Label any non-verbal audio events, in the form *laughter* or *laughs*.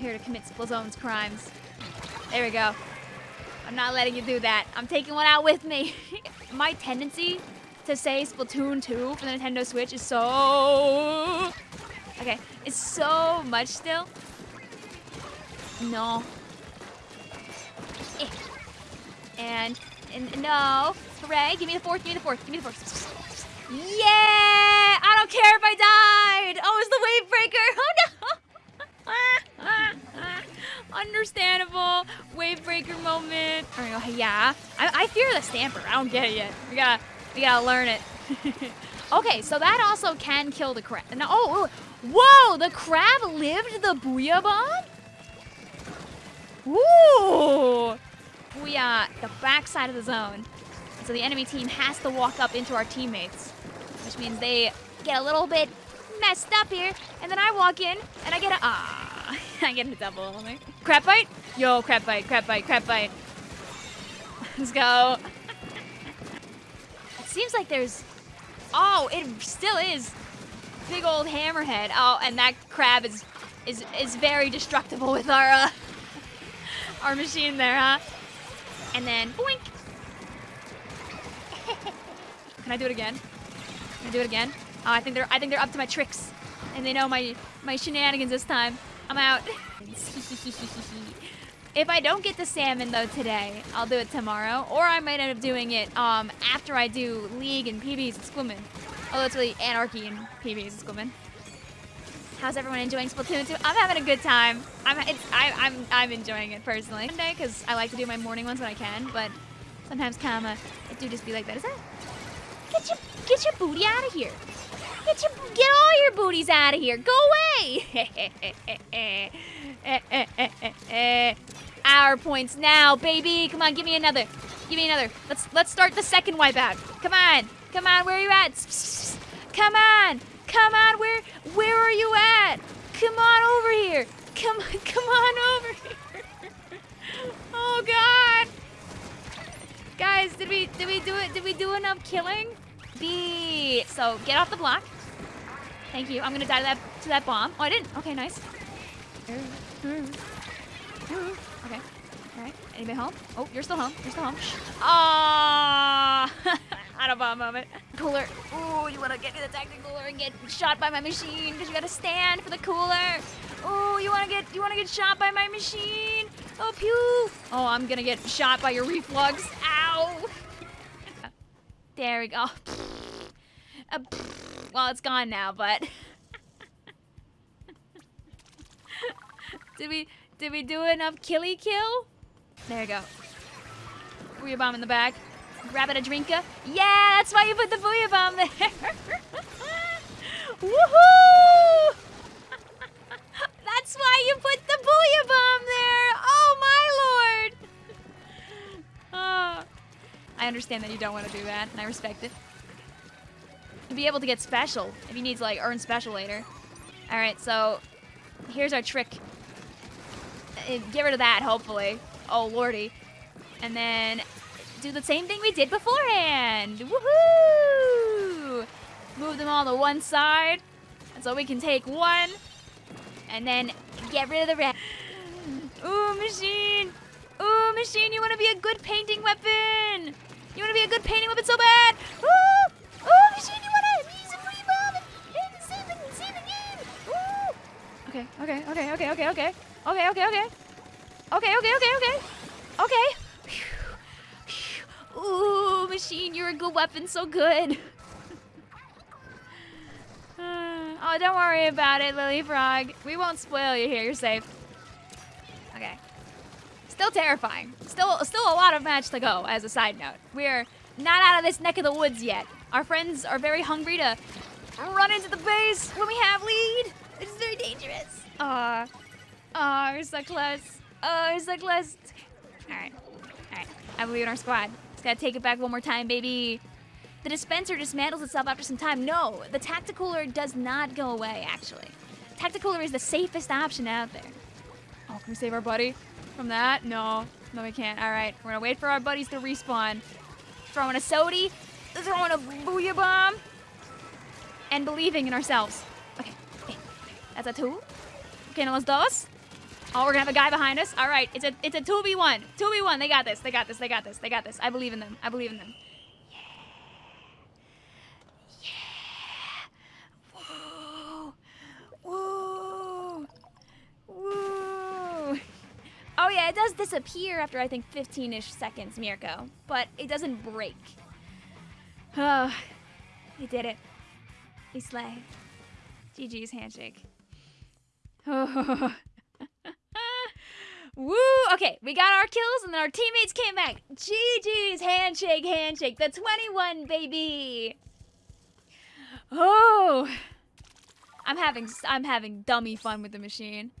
here to commit Splozone's crimes. There we go. I'm not letting you do that. I'm taking one out with me. *laughs* My tendency to say Splatoon 2 for the Nintendo Switch is so... Okay, it's so much still. No. Eh. And, and no. Hooray, give me the fourth, give me the fourth, give me the fourth. Yeah! I don't care if I died! Oh, it's the wave breaker! Oh no! Understandable wave breaker moment. Oh, yeah. I, I fear the stamper. I don't get it yet. We gotta, we gotta learn it. *laughs* okay, so that also can kill the crab. No, oh, whoa! The crab lived the booyah bomb. Ooh! Booyah! The backside of the zone. So the enemy team has to walk up into our teammates, which means they get a little bit messed up here, and then I walk in and I get a ah, *laughs* I get a double. Crab bite? Yo, crab bite, crab bite, crab bite. *laughs* Let's go. it seems like there's, oh, it still is big old hammerhead. Oh, and that crab is is is very destructible with our uh, *laughs* our machine there, huh? And then boink. Can I do it again? Can I do it again? Oh, I think they're I think they're up to my tricks, and they know my my shenanigans this time. I'm out. *laughs* if I don't get the salmon though today, I'll do it tomorrow, or I might end up doing it um after I do League and PBs and Squimmin. Oh, it's really Anarchy and PBs and Squimmin. How's everyone enjoying Splatoon 2? I'm having a good time. I'm I, I'm I'm enjoying it personally. Monday because I like to do my morning ones when I can, but sometimes kinda it do just be like that. Is that? Get your get your booty out of here. Get your get all your booties out of here. Go away. *laughs* Our points now, baby. Come on, give me another. Give me another. Let's let's start the second wipeout. Come on. Come on, where are you at? Come on. Come on, where where are you at? Come on over here. Come *laughs* come on over here. oh god. Guys, did we did we do it? Did we do enough killing? So get off the block. Thank you. I'm gonna die to that to that bomb. Oh, I didn't. Okay, nice. Okay. All right. Anybody home? Oh, you're still home. You're still home. Ah, *laughs* out of bomb moment. Cooler. Ooh, you wanna get to the Tacticooler and get shot by my machine because you gotta stand for the cooler. Ooh, you wanna get you wanna get shot by my machine. Oh, pew. Oh, I'm gonna get shot by your reflux. Ow. *laughs* There we go. *laughs* Uh, well, it's gone now, but did we did we do enough killy kill? There you go. Booyah bomb in the back. Grab it a drinka. Yeah, that's why you put the booyah bomb there. *laughs* Woohoo! *laughs* that's why you put the booyah bomb there. Oh my lord. Oh. *laughs* I understand that you don't want to do that, and I respect it. Be able to get special, if you need to like earn special later. All right, so here's our trick. Uh, get rid of that, hopefully. Oh, lordy. And then do the same thing we did beforehand. Woohoo! Move them all to one side. So we can take one. And then get rid of the rest. Ooh, machine. Ooh, machine, you want to be a good painting weapon. You want to be a good painting weapon so bad. Ooh, Okay, okay, okay, okay, okay, okay. Okay, okay, okay. Okay, okay, okay, okay. Ooh, machine, you're a good weapon, so good. *sighs* oh, don't worry about it, Lily Frog. We won't spoil you here, you're safe. Okay. Still terrifying. Still, still a lot of match to go, as a side note. We're not out of this neck of the woods yet. Our friends are very hungry to run into the base when we have lead. It's very dangerous. Aw. Oh, we're so close. Oh, we're so close. All right. All right. I believe in our squad. Just gotta take it back one more time, baby. The dispenser dismantles itself after some time. No, the Tacticooler does not go away, actually. Tacticooler is the safest option out there. Oh, can we save our buddy from that? No. No, we can't. All right. We're gonna wait for our buddies to respawn. Throwing a sody. Throwing a booyah bomb. And believing in ourselves. That's a two. Okay, no los dos. Oh, we're gonna have a guy behind us. All right, it's a it's a two v one. Two v one. They got this. They got this. They got this. They got this. I believe in them. I believe in them. Yeah. Yeah. Woo. Woo. Woo. Oh yeah, it does disappear after I think 15-ish seconds, Mirko, but it doesn't break. Oh, *sighs* he did it. We slay. GG's handshake. *laughs* Woo! Okay, we got our kills and then our teammates came back. GG's handshake, handshake. The 21, baby. Oh. I'm having I'm having dummy fun with the machine.